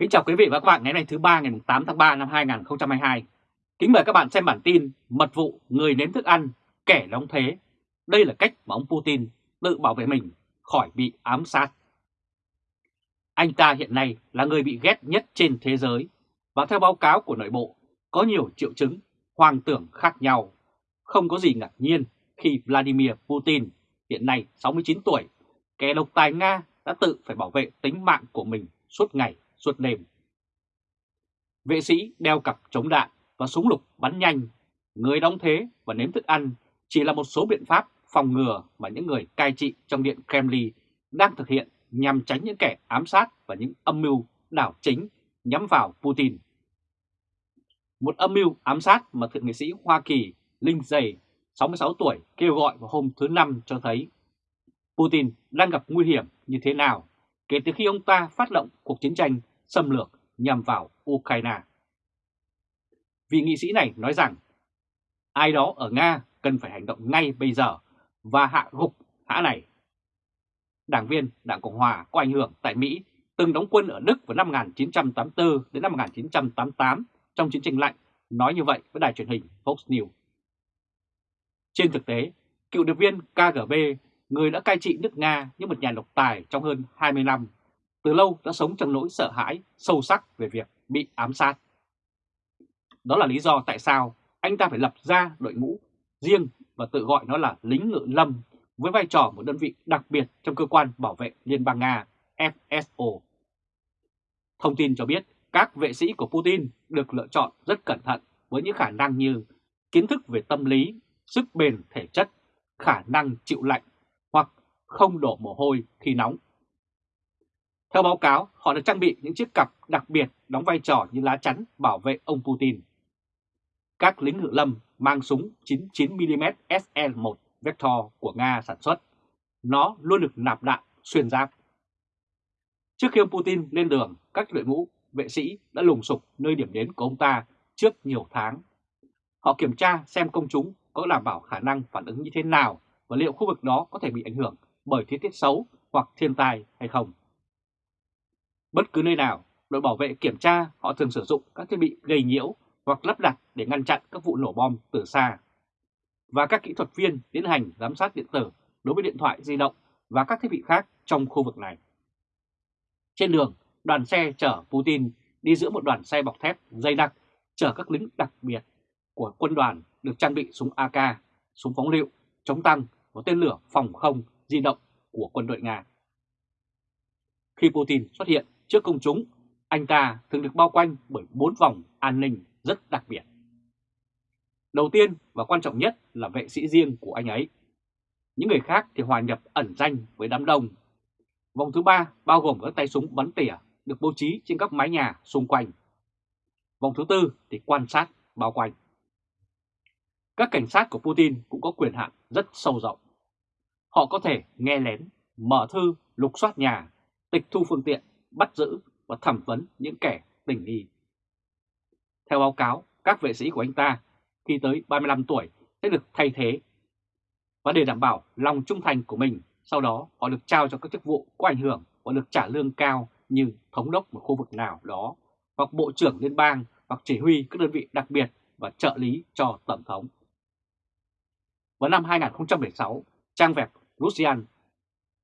Kính chào quý vị và các bạn ngày nay thứ ba ngày 8 tháng 3 năm 2022. Kính mời các bạn xem bản tin Mật vụ người nếm thức ăn, kẻ đóng thế. Đây là cách mà ông Putin tự bảo vệ mình khỏi bị ám sát. Anh ta hiện nay là người bị ghét nhất trên thế giới và theo báo cáo của nội bộ có nhiều triệu chứng hoang tưởng khác nhau. Không có gì ngạc nhiên khi Vladimir Putin hiện nay 69 tuổi, kẻ độc tài Nga đã tự phải bảo vệ tính mạng của mình suốt ngày suốt đêm. Vệ sĩ đeo cặp chống đạn và súng lục bắn nhanh, người đóng thế và nếm thức ăn chỉ là một số biện pháp phòng ngừa mà những người cai trị trong điện Kremlin đang thực hiện nhằm tránh những kẻ ám sát và những âm mưu đảo chính nhắm vào Putin. Một âm mưu ám sát mà thượng nghị sĩ Hoa Kỳ Lindsay, 66 tuổi, kêu gọi vào hôm thứ Năm cho thấy Putin đang gặp nguy hiểm như thế nào kể từ khi ông ta phát động cuộc chiến tranh xâm lược nhằm vào Ukraine. Vị nghị sĩ này nói rằng ai đó ở Nga cần phải hành động ngay bây giờ và hạ gục hã này. Đảng viên Đảng Cộng Hòa có ảnh hưởng tại Mỹ từng đóng quân ở Đức vào năm 1984 đến năm 1988 trong chiến tranh lạnh nói như vậy với đài truyền hình Fox News. Trên thực tế, cựu điệp viên KGB, người đã cai trị nước Nga như một nhà độc tài trong hơn 20 năm, từ lâu đã sống trong nỗi sợ hãi sâu sắc về việc bị ám sát. Đó là lý do tại sao anh ta phải lập ra đội ngũ riêng và tự gọi nó là lính ngự lâm với vai trò một đơn vị đặc biệt trong cơ quan bảo vệ Liên bang Nga FSO. Thông tin cho biết các vệ sĩ của Putin được lựa chọn rất cẩn thận với những khả năng như kiến thức về tâm lý, sức bền thể chất, khả năng chịu lạnh hoặc không đổ mồ hôi khi nóng. Theo báo cáo, họ được trang bị những chiếc cặp đặc biệt đóng vai trò như lá chắn bảo vệ ông Putin. Các lính ngự lâm mang súng 99mm SL-1 Vector của Nga sản xuất. Nó luôn được nạp đạn xuyên giáp. Trước khi ông Putin lên đường, các đội ngũ vệ sĩ đã lùng sục nơi điểm đến của ông ta trước nhiều tháng. Họ kiểm tra xem công chúng có đảm bảo khả năng phản ứng như thế nào và liệu khu vực đó có thể bị ảnh hưởng bởi thời tiết xấu hoặc thiên tai hay không. Bất cứ nơi nào, đội bảo vệ kiểm tra họ thường sử dụng các thiết bị gây nhiễu hoặc lắp đặt để ngăn chặn các vụ nổ bom từ xa. Và các kỹ thuật viên tiến hành giám sát điện tử đối với điện thoại di động và các thiết bị khác trong khu vực này. Trên đường, đoàn xe chở Putin đi giữa một đoàn xe bọc thép dày đặc chở các lính đặc biệt của quân đoàn được trang bị súng AK, súng phóng lựu, chống tăng và tên lửa phòng không di động của quân đội Nga. Khi Putin xuất hiện trước công chúng, anh ta thường được bao quanh bởi bốn vòng an ninh rất đặc biệt. Đầu tiên và quan trọng nhất là vệ sĩ riêng của anh ấy. Những người khác thì hòa nhập ẩn danh với đám đông. Vòng thứ ba bao gồm các tay súng bắn tỉa được bố trí trên các mái nhà xung quanh. Vòng thứ tư thì quan sát bao quanh. Các cảnh sát của Putin cũng có quyền hạn rất sâu rộng. Họ có thể nghe lén, mở thư, lục soát nhà, tịch thu phương tiện, bắt giữ và thẩm vấn những kẻ tình nghi. Theo báo cáo, các vệ sĩ của anh ta khi tới 35 tuổi sẽ được thay thế. Và để đảm bảo lòng trung thành của mình, sau đó họ được trao cho các chức vụ có ảnh hưởng và được trả lương cao như thống đốc một khu vực nào đó, hoặc bộ trưởng liên bang, hoặc chỉ huy các đơn vị đặc biệt và trợ lý cho Tổng thống. Vào năm 2016, trang web Russian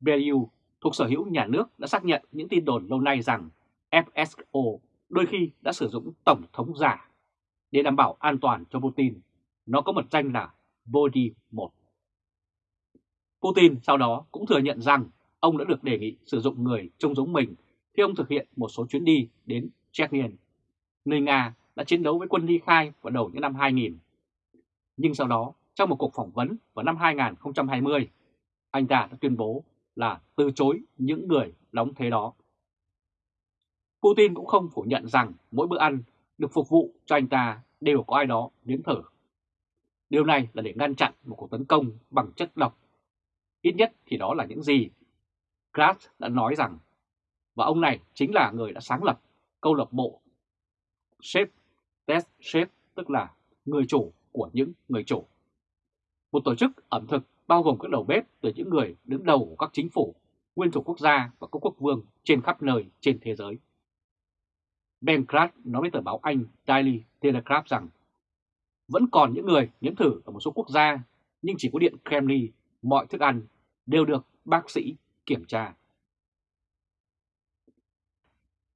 Belu thuộc sở hữu nhà nước đã xác nhận những tin đồn lâu nay rằng FSO đôi khi đã sử dụng tổng thống giả để đảm bảo an toàn cho Putin. Nó có mật danh là Body 1. Putin sau đó cũng thừa nhận rằng ông đã được đề nghị sử dụng người trông giống mình khi ông thực hiện một số chuyến đi đến Chechnya, nơi Nga đã chiến đấu với quân ly khai vào đầu những năm 2000. Nhưng sau đó, trong một cuộc phỏng vấn vào năm 2020, anh ta đã tuyên bố là từ chối những người đóng thế đó. Putin cũng không phủ nhận rằng mỗi bữa ăn được phục vụ cho anh ta đều có ai đó nếm thử. Điều này là để ngăn chặn một cuộc tấn công bằng chất độc. Ít nhất thì đó là những gì Kratz đã nói rằng, và ông này chính là người đã sáng lập câu lạc bộ Chef Test Chef, tức là người chủ của những người chủ. Một tổ chức ẩm thực bao gồm các đầu bếp từ những người đứng đầu của các chính phủ, nguyên thủ quốc gia và các quốc vương trên khắp nơi trên thế giới. Ben Crad nói với tờ báo Anh Daily Telegraph rằng vẫn còn những người nếm thử ở một số quốc gia, nhưng chỉ có điện Kremlin, mọi thức ăn đều được bác sĩ kiểm tra.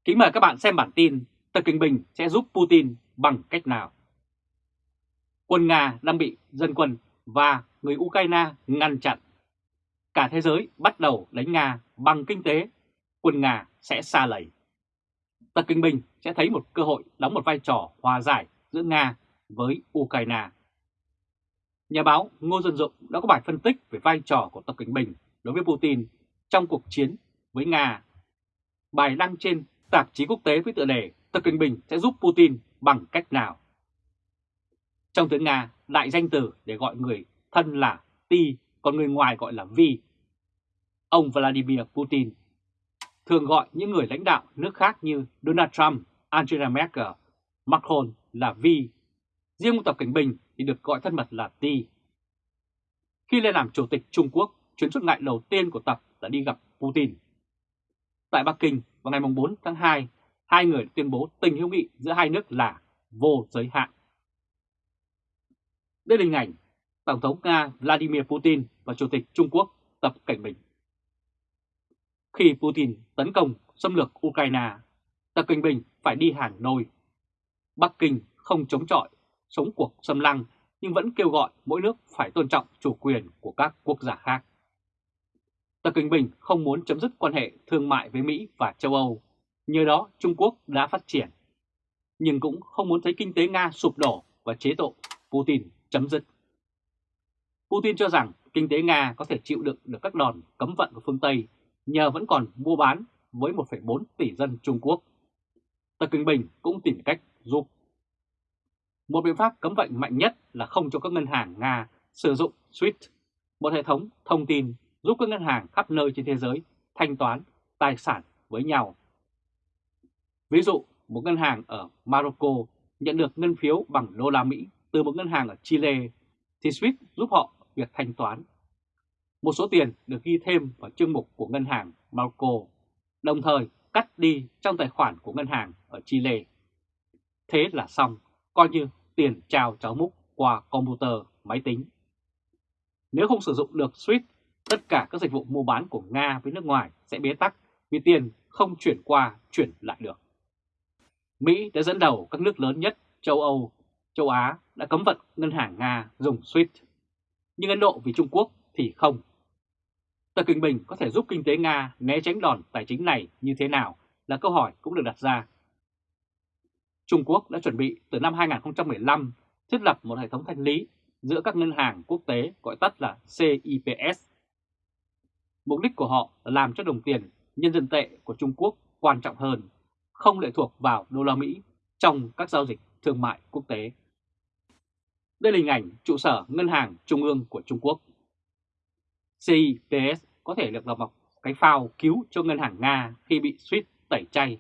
Kính mời các bạn xem bản tin Tập Kinh Bình sẽ giúp Putin bằng cách nào. Quân Nga đang bị dân quân và người Ukraine ngăn chặn. Cả thế giới bắt đầu đánh Nga bằng kinh tế, quân Nga sẽ xa lầy. Tập Kinh Bình sẽ thấy một cơ hội đóng một vai trò hòa giải giữa Nga với Ukraine. Nhà báo Ngô Dân Dụng đã có bài phân tích về vai trò của Tập Kinh Bình đối với Putin trong cuộc chiến với Nga. Bài đăng trên tạp chí quốc tế với tựa đề Tập Kinh Bình sẽ giúp Putin bằng cách nào? Trong tiếng Nga, lại danh từ để gọi người thân là Ti, còn người ngoài gọi là Vi. Ông Vladimir Putin thường gọi những người lãnh đạo nước khác như Donald Trump, Angela Merkel, Macron là Vi Riêng Tập Cảnh Bình thì được gọi thân mật là Ti. Khi lên làm Chủ tịch Trung Quốc, chuyến xuất ngại đầu tiên của Tập đã đi gặp Putin. Tại Bắc Kinh vào ngày 4 tháng 2, hai người tuyên bố tình hữu nghị giữa hai nước là vô giới hạn. Đây là hình ảnh Tổng thống Nga Vladimir Putin và Chủ tịch Trung Quốc Tập Cảnh Bình. Khi Putin tấn công xâm lược Ukraine, Tập Cảnh Bình phải đi hàng nôi. Bắc Kinh không chống chọi sống cuộc xâm lăng nhưng vẫn kêu gọi mỗi nước phải tôn trọng chủ quyền của các quốc gia khác. Tập cảnh Bình không muốn chấm dứt quan hệ thương mại với Mỹ và châu Âu, nhờ đó Trung Quốc đã phát triển, nhưng cũng không muốn thấy kinh tế Nga sụp đổ và chế độ Putin chấm dứt. Putin cho rằng kinh tế Nga có thể chịu đựng được các đòn cấm vận của phương Tây nhờ vẫn còn mua bán với 1,4 tỷ dân Trung Quốc. Tập kinh Bình cũng tìm cách giúp một biện pháp cấm vận mạnh nhất là không cho các ngân hàng Nga sử dụng SWIFT, một hệ thống thông tin giúp các ngân hàng khắp nơi trên thế giới thanh toán tài sản với nhau. Ví dụ, một ngân hàng ở Morocco nhận được ngân phiếu bằng đô la Mỹ từ một ngân hàng ở Chile thì SWIFT giúp họ việc thanh toán. Một số tiền được ghi thêm vào chương mục của ngân hàng Marco, đồng thời cắt đi trong tài khoản của ngân hàng ở Chile. Thế là xong coi như tiền trao cháu múc qua computer, máy tính. Nếu không sử dụng được SWIFT, tất cả các dịch vụ mua bán của Nga với nước ngoài sẽ bế tắc vì tiền không chuyển qua, chuyển lại được. Mỹ đã dẫn đầu các nước lớn nhất châu Âu, châu Á đã cấm vận ngân hàng Nga dùng SWIFT. Nhưng Ấn Độ vì Trung Quốc thì không. Tập Kinh Bình có thể giúp kinh tế Nga né tránh đòn tài chính này như thế nào là câu hỏi cũng được đặt ra Trung Quốc đã chuẩn bị từ năm 2015 thiết lập một hệ thống thanh lý giữa các ngân hàng quốc tế gọi tắt là CIPS. Mục đích của họ là làm cho đồng tiền nhân dân tệ của Trung Quốc quan trọng hơn, không lệ thuộc vào đô la Mỹ trong các giao dịch thương mại quốc tế. Đây là hình ảnh trụ sở Ngân hàng Trung ương của Trung Quốc. CIPS có thể được lập một cái phao cứu cho ngân hàng Nga khi bị SWIFT tẩy chay,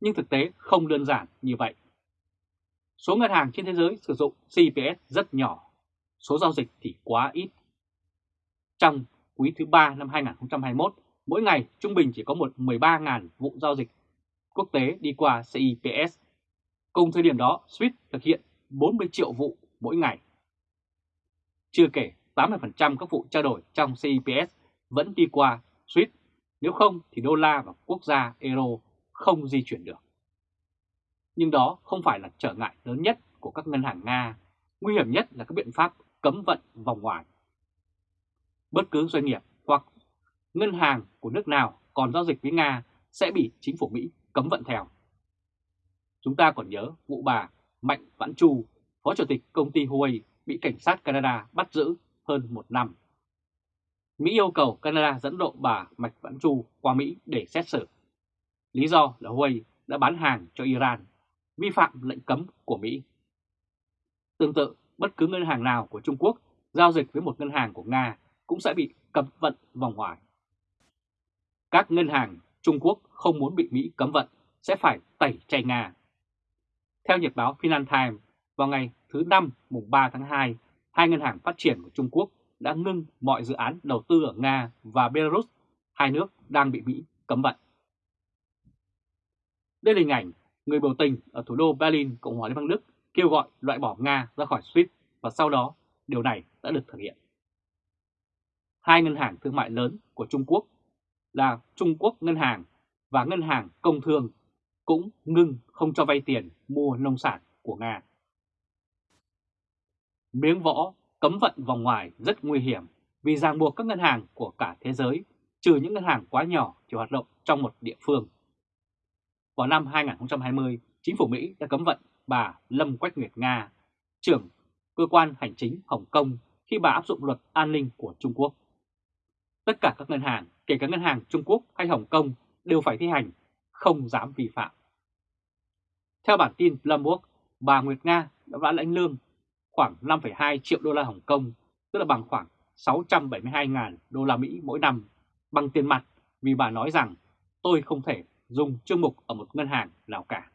nhưng thực tế không đơn giản như vậy. Số ngân hàng trên thế giới sử dụng CPS rất nhỏ, số giao dịch thì quá ít. Trong quý thứ 3 năm 2021, mỗi ngày trung bình chỉ có một 13.000 vụ giao dịch quốc tế đi qua CIPS. Cùng thời điểm đó, SWIFT thực hiện 40 triệu vụ mỗi ngày. Chưa kể 80% các vụ trao đổi trong CIPS vẫn đi qua SWIFT, nếu không thì đô la và quốc gia euro không di chuyển được nhưng đó không phải là trở ngại lớn nhất của các ngân hàng Nga. Nguy hiểm nhất là các biện pháp cấm vận vòng ngoài. Bất cứ doanh nghiệp hoặc ngân hàng của nước nào còn giao dịch với Nga sẽ bị chính phủ Mỹ cấm vận theo. Chúng ta còn nhớ vụ bà Mạnh Vãn Chu, Phó Chủ tịch công ty Huawei bị cảnh sát Canada bắt giữ hơn một năm. Mỹ yêu cầu Canada dẫn độ bà Mạch Vãn Chu qua Mỹ để xét xử. Lý do là Huawei đã bán hàng cho Iran vi phạm lệnh cấm của Mỹ. Tương tự, bất cứ ngân hàng nào của Trung Quốc giao dịch với một ngân hàng của Nga cũng sẽ bị cấm vận vòng ngoài. Các ngân hàng Trung Quốc không muốn bị Mỹ cấm vận sẽ phải tẩy chay Nga. Theo nhật báo Financial Times, vào ngày thứ Năm mùng 3 tháng 2, hai ngân hàng phát triển của Trung Quốc đã ngưng mọi dự án đầu tư ở Nga và Belarus, hai nước đang bị Mỹ cấm vận. Đây là hình ảnh người biểu tình ở thủ đô Berlin, Cộng hòa Liên bang Đức kêu gọi loại bỏ Nga ra khỏi SWIFT và sau đó điều này đã được thực hiện. Hai ngân hàng thương mại lớn của Trung Quốc là Trung Quốc Ngân hàng và Ngân hàng Công Thương cũng ngưng không cho vay tiền mua nông sản của Nga. Miếng võ cấm vận vòng ngoài rất nguy hiểm vì ràng buộc các ngân hàng của cả thế giới, trừ những ngân hàng quá nhỏ chỉ hoạt động trong một địa phương. Vào năm 2020, chính phủ Mỹ đã cấm vận bà Lâm Quách Nguyệt Nga, trưởng cơ quan hành chính Hồng Kông khi bà áp dụng luật an ninh của Trung Quốc. Tất cả các ngân hàng, kể cả ngân hàng Trung Quốc hay Hồng Kông, đều phải thi hành, không dám vi phạm. Theo bản tin Bloomberg, bà Nguyệt Nga đã lãnh lương khoảng 5,2 triệu đô la Hồng Kông, tức là bằng khoảng 672.000 đô la Mỹ mỗi năm, bằng tiền mặt vì bà nói rằng tôi không thể dùng chương mục ở một ngân hàng nào cả.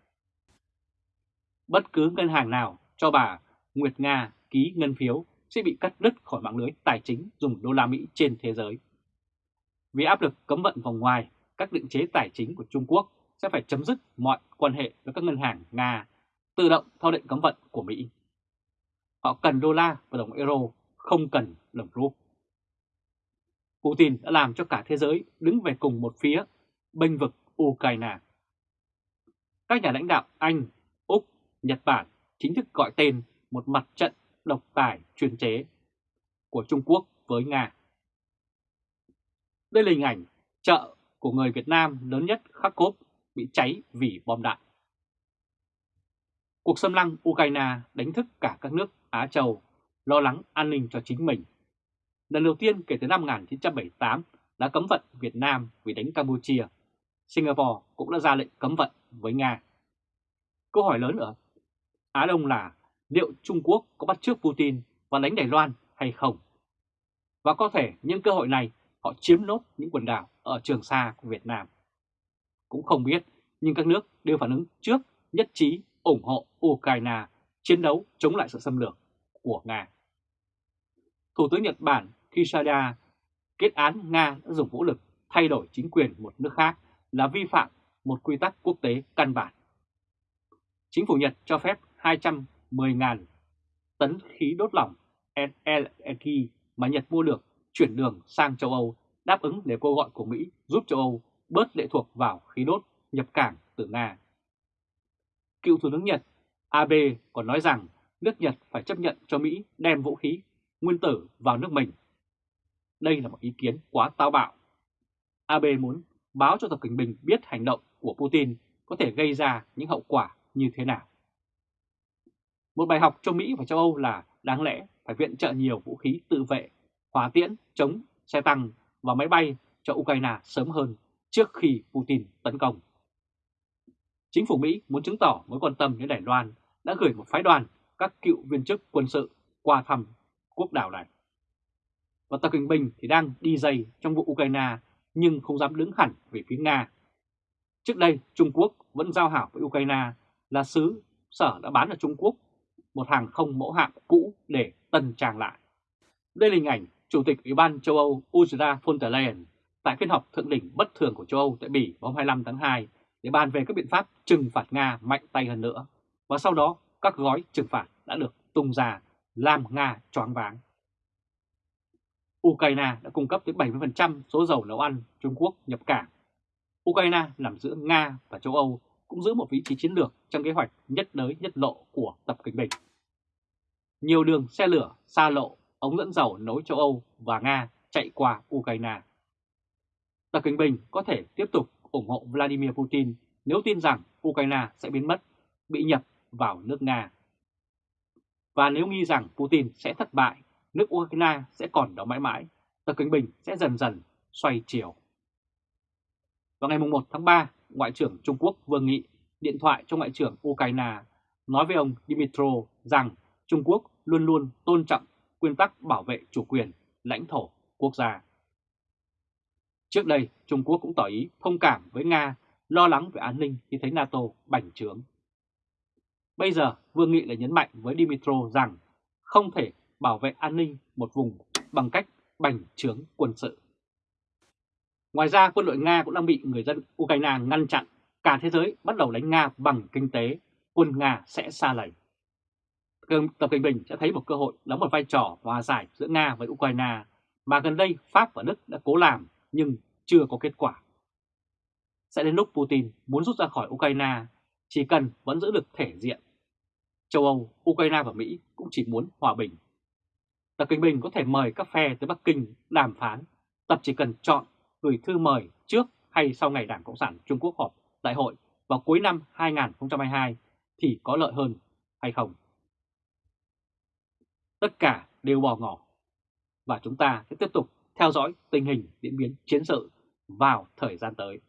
Bất cứ ngân hàng nào cho bà Nguyệt Nga ký ngân phiếu sẽ bị cắt đứt khỏi mạng lưới tài chính dùng đô la Mỹ trên thế giới. Vì áp lực cấm vận vòng ngoài, các định chế tài chính của Trung Quốc sẽ phải chấm dứt mọi quan hệ với các ngân hàng Nga, tự động theo lệnh cấm vận của Mỹ. Họ cần đô la và đồng euro, không cần đồng rúp. Putin đã làm cho cả thế giới đứng về cùng một phía, bênh vực Ukraine. Các nhà lãnh đạo Anh, Úc, Nhật Bản chính thức gọi tên một mặt trận độc tài chuyên chế của Trung Quốc với Nga. Đây là hình ảnh chợ của người Việt Nam lớn nhất Kharkov bị cháy vì bom đạn. Cuộc xâm lăng Ukraine đánh thức cả các nước Á Châu lo lắng an ninh cho chính mình. Lần đầu tiên kể từ năm 1978 đã cấm vận Việt Nam vì đánh Campuchia. Singapore cũng đã ra lệnh cấm vận với Nga. Câu hỏi lớn ở Á Đông là liệu Trung Quốc có bắt trước Putin và đánh Đài Loan hay không? Và có thể những cơ hội này họ chiếm nốt những quần đảo ở Trường Sa của Việt Nam. Cũng không biết, nhưng các nước đều phản ứng trước nhất trí ủng hộ Ukraine, chiến đấu chống lại sự xâm lược của Nga. Thủ tướng Nhật Bản Kishida, kết án Nga đã dùng vũ lực thay đổi chính quyền một nước khác là vi phạm một quy tắc quốc tế căn bản. Chính phủ Nhật cho phép 210.000 tấn khí đốt lỏng LNG mà Nhật mua được chuyển đường sang châu Âu, đáp ứng để kêu gọi của Mỹ giúp châu Âu bớt lệ thuộc vào khí đốt nhập cảng từ Nga. Cựu Thủ tướng Nhật Abe còn nói rằng nước Nhật phải chấp nhận cho Mỹ đem vũ khí nguyên tử vào nước mình. Đây là một ý kiến quá táo bạo. Abe muốn báo cho Tập Cận Bình biết hành động của Putin có thể gây ra những hậu quả như thế nào. Một bài học cho Mỹ và châu Âu là đáng lẽ phải viện trợ nhiều vũ khí tự vệ, hỏa tiễn, chống, xe tăng và máy bay cho Ukraine sớm hơn trước khi Putin tấn công. Chính phủ Mỹ muốn chứng tỏ mối quan tâm đến Đài Loan đã gửi một phái đoàn, các cựu viên chức quân sự qua thăm quốc đảo này. Và Tập Cận Bình thì đang đi dày trong vụ Ukraine nhưng không dám đứng hẳn về phía Nga. Trước đây, Trung Quốc vẫn giao hảo với Ukraine là xứ sở đã bán ở Trung Quốc, một hàng không mẫu hạm cũ để tân trang lại. Đây là hình ảnh Chủ tịch Ủy ban châu Âu Ursula von der Leyen tại phiên họp thượng đỉnh bất thường của châu Âu tại Bỉ vào 25 tháng 2 để bàn về các biện pháp trừng phạt Nga mạnh tay hơn nữa. Và sau đó các gói trừng phạt đã được tung ra làm Nga choáng váng. Ukraine đã cung cấp tới 70% số dầu nấu ăn Trung Quốc nhập cảng. Ukraine nằm giữa Nga và châu Âu cũng giữ một vị trí chiến lược trong kế hoạch nhất đới nhất lộ của Tập Cận Bình. Nhiều đường xe lửa, xa lộ, ống dẫn dầu nối châu Âu và Nga chạy qua Ukraine. Tập Cận Bình có thể tiếp tục ủng hộ Vladimir Putin nếu tin rằng Ukraine sẽ biến mất, bị nhập vào nước Nga. Và nếu nghi rằng Putin sẽ thất bại, nước Ukraine sẽ còn đó mãi mãi, Tập Cận Bình sẽ dần dần xoay chiều. Vào ngày 1 tháng 3, Ngoại trưởng Trung Quốc Vương Nghị điện thoại cho Ngoại trưởng Ukraine nói với ông Dmitro rằng Trung Quốc luôn luôn tôn trọng nguyên tắc bảo vệ chủ quyền, lãnh thổ, quốc gia. Trước đây, Trung Quốc cũng tỏ ý thông cảm với Nga, lo lắng về an ninh khi thấy NATO bành trướng. Bây giờ, Vương Nghị lại nhấn mạnh với Dimitro rằng không thể bảo vệ an ninh một vùng bằng cách bành trướng quân sự. Ngoài ra, quân đội Nga cũng đang bị người dân Ukraine ngăn chặn cả thế giới bắt đầu đánh Nga bằng kinh tế, quân Nga sẽ xa lầy. Tập Cận Bình sẽ thấy một cơ hội đóng một vai trò hòa giải giữa Nga với Ukraine mà gần đây Pháp và Đức đã cố làm nhưng chưa có kết quả. Sẽ đến lúc Putin muốn rút ra khỏi Ukraine, chỉ cần vẫn giữ được thể diện. Châu Âu, Ukraine và Mỹ cũng chỉ muốn hòa bình. Tập Kinh Bình có thể mời các phe tới Bắc Kinh đàm phán, tập chỉ cần chọn gửi thư mời trước hay sau ngày Đảng Cộng sản Trung Quốc họp đại hội vào cuối năm 2022 thì có lợi hơn hay không? Tất cả đều bỏ ngỏ và chúng ta sẽ tiếp tục theo dõi tình hình diễn biến chiến sự vào thời gian tới.